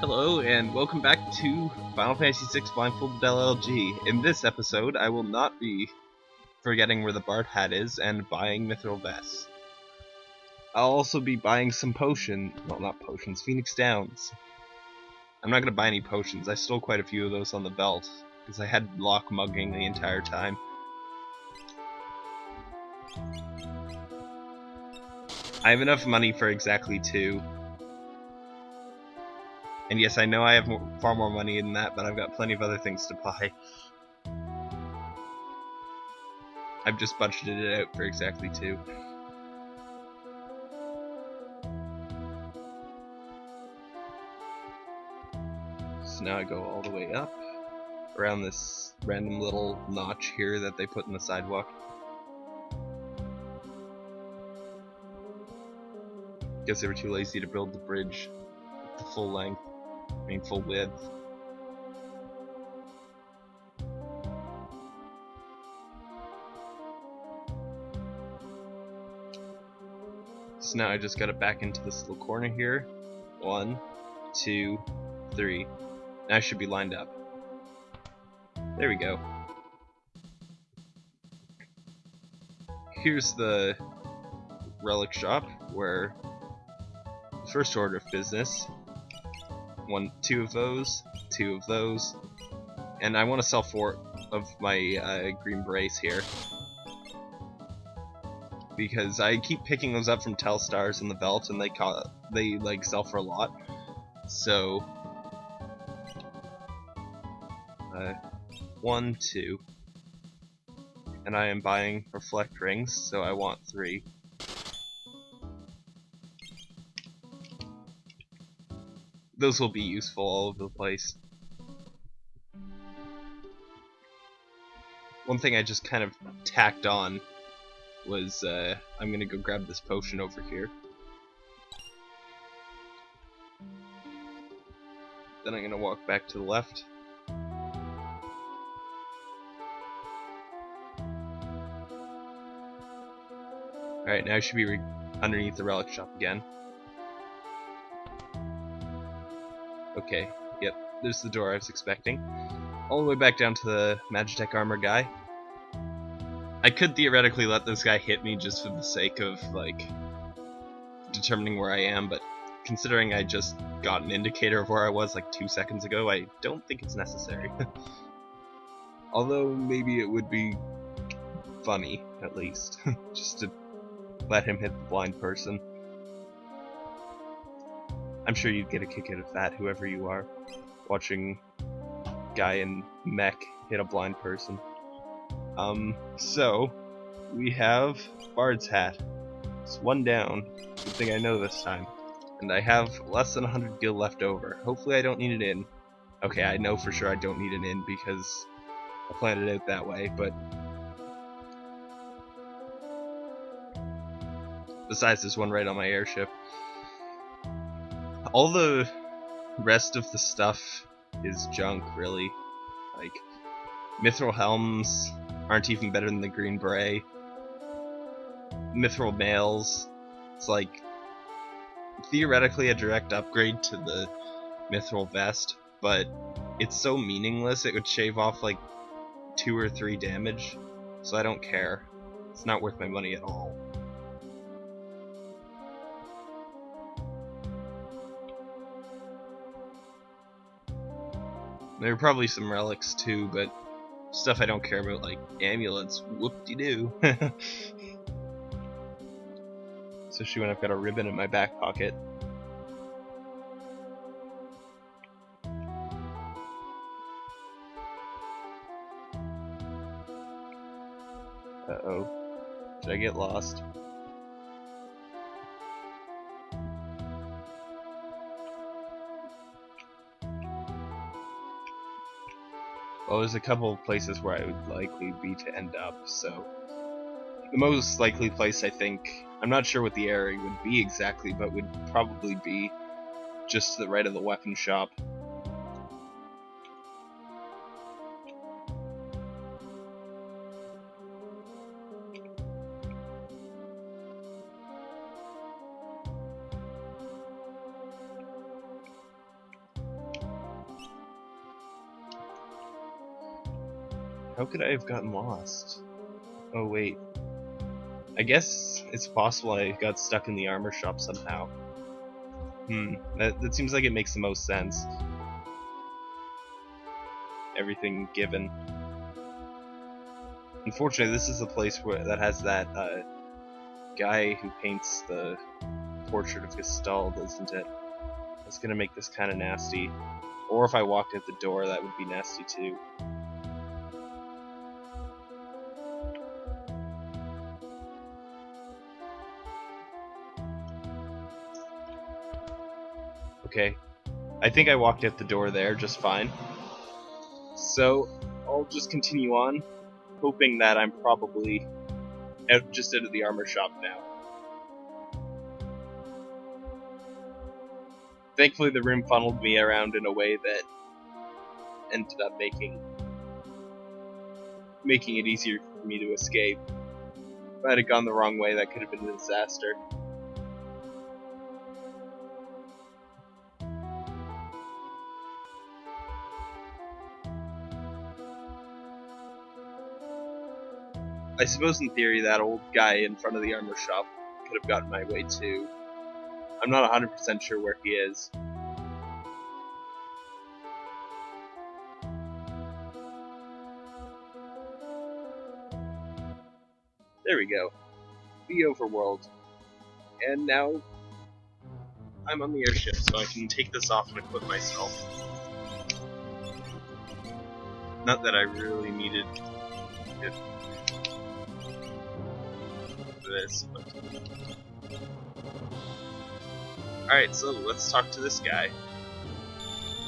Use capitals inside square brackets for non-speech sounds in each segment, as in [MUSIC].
Hello, and welcome back to Final Fantasy VI Blindfolded LLG. In this episode, I will not be forgetting where the Bard hat is and buying Mithril Vests. I'll also be buying some potion, well not potions, Phoenix Downs. I'm not to buy any potions, I stole quite a few of those on the Veldt, because I had Locke mugging the entire time. I have enough money for exactly two. And yes, I know I have more, far more money than that, but I've got plenty of other things to buy. I've just budgeted it out for exactly two. So now I go all the way up around this random little notch here that they put in the sidewalk. Guess they were too lazy to build the bridge the full length, Full width. So now I just gotta back into this little corner here. One, two, three. Now I should be lined up. There we go. Here's the relic shop where first order of business. One, two of those, two of those, and I want to sell four of my uh, green brace here because I keep picking those up from Telstars in the Veldt, and they call they like sell for a lot. So, uh, one, two, and I am buying reflect rings, so I want three. Those will be useful all over the place. One thing I just kind of tacked on was uh, I'm gonna go grab this potion over here. Then I'm gonna walk back to the left. Alright, now I should be underneath the relic shop again. Okay, yep, there's the door I was expecting. All the way back down to the Magitech armor guy. I could theoretically let this guy hit me just for the sake of, like, determining where I am, but considering I just got an indicator of where I was like two seconds ago, I don't think it's necessary. [LAUGHS] Although, maybe it would be funny, at least, [LAUGHS] just to let him hit the blind person. I'm sure you'd get a kick out of that, whoever you are, watching guy in mech hit a blind person. Um, so, we have Bard's hat. It's one down. Good thing I know this time. And I have less than 100 gil left over. Hopefully I don't need an in. Okay, I know for sure I don't need an in because I planned it out that way, but... Besides, this one right on my airship all the rest of the stuff is junk, really. Like, mithril helms aren't even better than the green beret. Mithril mails, it's like theoretically a direct upgrade to the mithril vest, but it's so meaningless it would shave off like two or three damage, so I don't care. It's not worth my money at all. There are probably some relics too, but stuff I don't care about, like amulets. Whoop-de-doo. [LAUGHS] Especially when I've got a ribbon in my back pocket. Uh-oh. Did I get lost? Well, there's a couple of places where I would likely be to end up, so the most likely place I think, I'm not sure what the area would be exactly, but would probably be just to the right of the weapon shop. How could I have gotten lost? Oh, wait. I guess it's possible I got stuck in the armor shop somehow. Hmm, that, that seems like it makes the most sense. Everything given. Unfortunately, this is the place where that has that uh, guy who paints the portrait of Gestahl, isn't it? That's gonna make this kind of nasty. Or if I walked at the door, that would be nasty too. Okay. I think I walked at the door there just fine. So, I'll just continue on, hoping that I'm probably out, just out of the armor shop now. Thankfully, the room funneled me around in a way that ended up making making it easier for me to escape. If I had gone the wrong way, that could have been a disaster. I suppose in theory that old guy in front of the armor shop could have gotten my way too. I'm not 100% sure where he is. There we go. The overworld. And now I'm on the airship, so I can take this off and equip myself. Not that I really needed it this, but... Alright, so let's talk to this guy.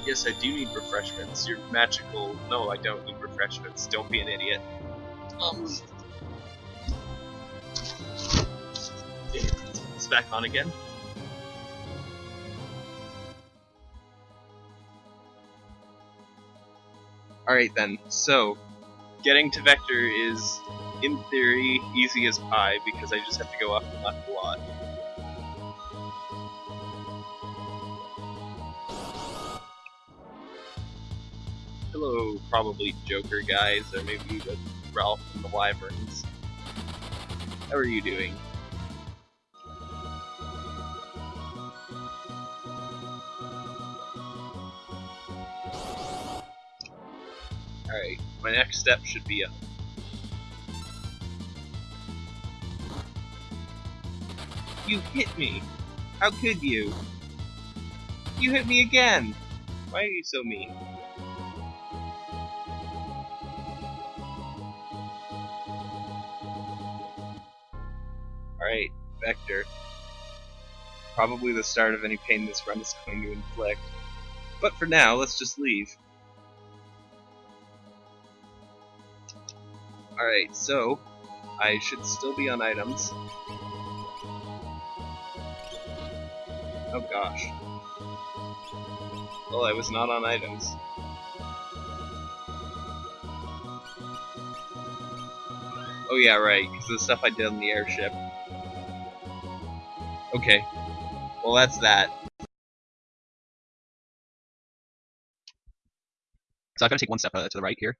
Yes, I do need refreshments. You're magical. No, I don't need refreshments. Don't be an idiot. Um... It's back on again. Alright then, so, getting to Vector is in theory, easy as pie because I just have to go up and left a lot. Hello, probably Joker guys, or maybe the Ralph from the Wyverns. How are you doing? Alright, my next step should be up. You hit me! How could you? You hit me again! Why are you so mean? Alright, Vector. Probably the start of any pain this run is going to inflict. But for now, let's just leave. Alright, so, I should still be on items. Oh gosh. Well, I was not on items. Oh yeah, right, because the stuff I did on the airship. Okay. Well, that's that. So I've got to take one step uh, to the right here.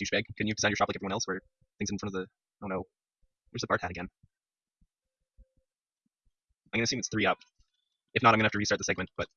Douchebag, can you design your shop like everyone else, where things in front of the... Oh no. Where's the Bard hat again? I'm gonna assume it's three up. If not, I'm gonna have to restart the segment, but